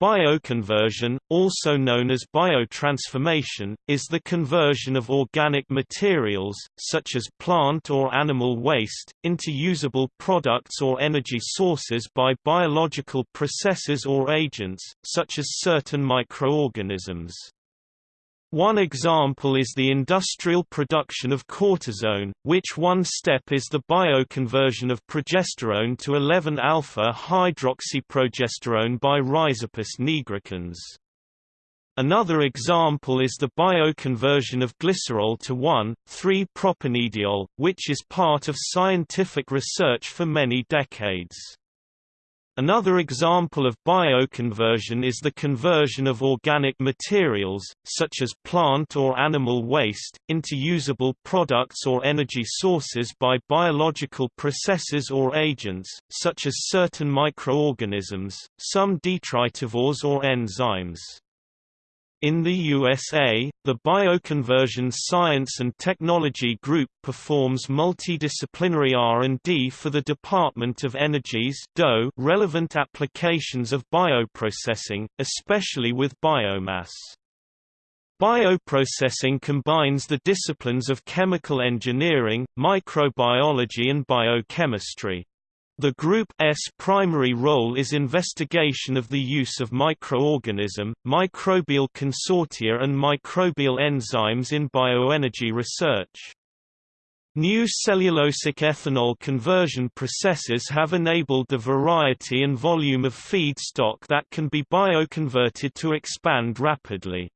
Bioconversion, also known as biotransformation, is the conversion of organic materials, such as plant or animal waste, into usable products or energy sources by biological processes or agents, such as certain microorganisms. One example is the industrial production of cortisone, which one step is the bioconversion of progesterone to 11-alpha-hydroxyprogesterone by Rhizopus nigricans. Another example is the bioconversion of glycerol to 1,3-propanediol, which is part of scientific research for many decades. Another example of bioconversion is the conversion of organic materials, such as plant or animal waste, into usable products or energy sources by biological processes or agents, such as certain microorganisms, some detritivores or enzymes. In the USA, the Bioconversion Science and Technology Group performs multidisciplinary R&D for the Department of Energy's DOE relevant applications of bioprocessing, especially with biomass. Bioprocessing combines the disciplines of chemical engineering, microbiology and biochemistry. The Group's primary role is investigation of the use of microorganism, microbial consortia and microbial enzymes in bioenergy research. New cellulosic ethanol conversion processes have enabled the variety and volume of feedstock that can be bioconverted to expand rapidly.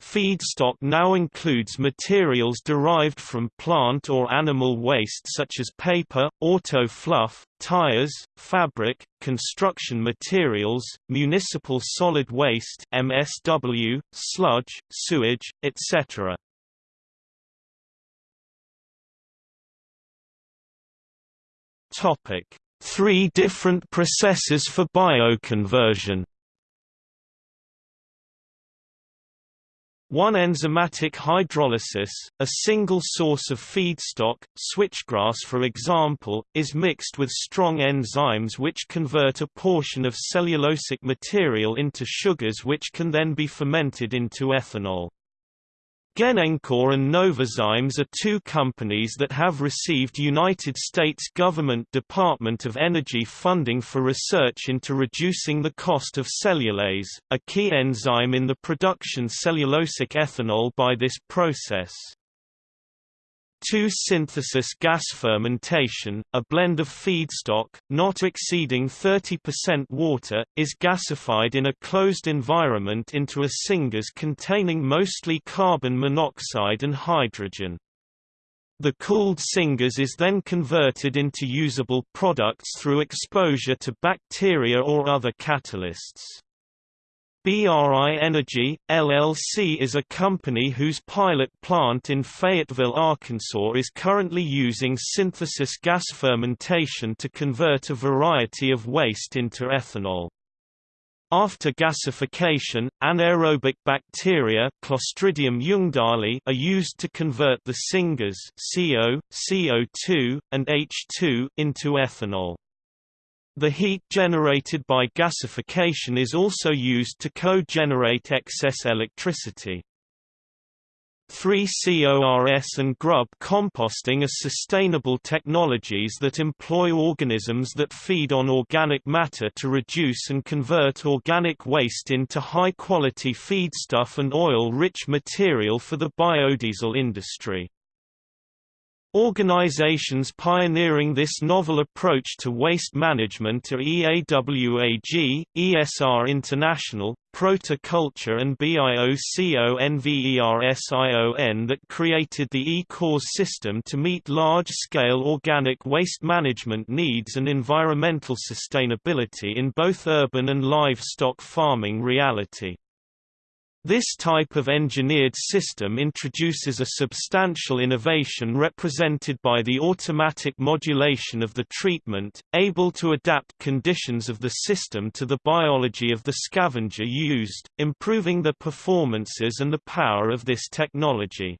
Feedstock now includes materials derived from plant or animal waste such as paper, auto fluff, tires, fabric, construction materials, municipal solid waste MSW, sludge, sewage, etc. Topic: Three different processes for bioconversion. One enzymatic hydrolysis, a single source of feedstock, switchgrass for example, is mixed with strong enzymes which convert a portion of cellulosic material into sugars which can then be fermented into ethanol. Genencor and Novozymes are two companies that have received United States government Department of Energy funding for research into reducing the cost of cellulase, a key enzyme in the production cellulosic ethanol by this process. 2-synthesis gas fermentation, a blend of feedstock, not exceeding 30% water, is gasified in a closed environment into a syngas containing mostly carbon monoxide and hydrogen. The cooled syngas is then converted into usable products through exposure to bacteria or other catalysts. BRI Energy, LLC is a company whose pilot plant in Fayetteville, Arkansas is currently using synthesis gas fermentation to convert a variety of waste into ethanol. After gasification, anaerobic bacteria Clostridium are used to convert the syngas CO, CO2, and H2 into ethanol. The heat generated by gasification is also used to co-generate excess electricity. 3CORS and grub composting are sustainable technologies that employ organisms that feed on organic matter to reduce and convert organic waste into high-quality feedstuff and oil-rich material for the biodiesel industry. Organizations pioneering this novel approach to waste management are EAWAG, ESR International, Protoculture and BIOCONVERSION that created the eCORS system to meet large-scale organic waste management needs and environmental sustainability in both urban and livestock farming reality. This type of engineered system introduces a substantial innovation represented by the automatic modulation of the treatment, able to adapt conditions of the system to the biology of the scavenger used, improving the performances and the power of this technology.